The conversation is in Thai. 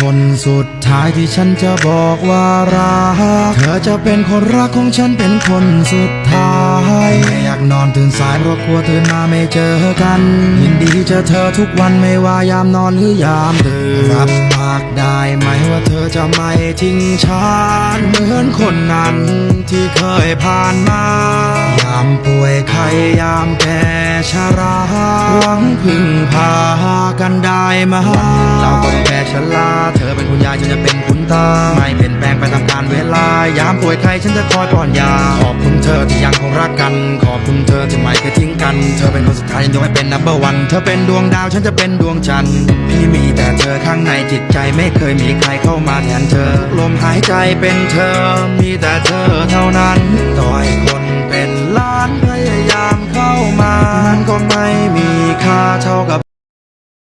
คนสุดท้ายที่ฉันจะบอกว่ารัก เธอจะเป็นคนรักของฉันเป็นคนสุดท้ายไม่อยากนอนตื่นสายเพราะกลัวตื่นมาไม่เจอกัน ยินดีเจอเธอทุกวันไม่ว่ายามนอนหรือยามตื่นรับปากได้ไหมว่าเธอจะไม่ทิ้งฉันเหมือนคนนั้นที่เคยผ่านมา ยามป่วยไข้ยามแก่ชราหวังพึ่งพา ได้ไหมเราก็แก่ชราเธอเป็นคุณยายฉันจะเป็นคุณตา ไม่เปลี่ยนแปลงไปตามกาลเวลา ยามป่วยไข้ฉันจะคอยป้อนยา ขอบคุณเธอที่ยังคงรักกัน ขอบคุณเธอที่ไม่เคยทิ้งกัน เธอเป็นคนสุดท้ายยังยกให้เป็น number one เธอเป็นดวงดาวฉันจะเป็นดวงจันทร์ พี่มีแต่เธอข้างในจิตใจไม่เคยมีใครเข้ามาแทนเธอ ลมหายใจเป็นเธอ มีแต่เธอเท่านั้น ต่อยคนเป็นล้านพยายามเข้ามา มันก็ไม่มีค่า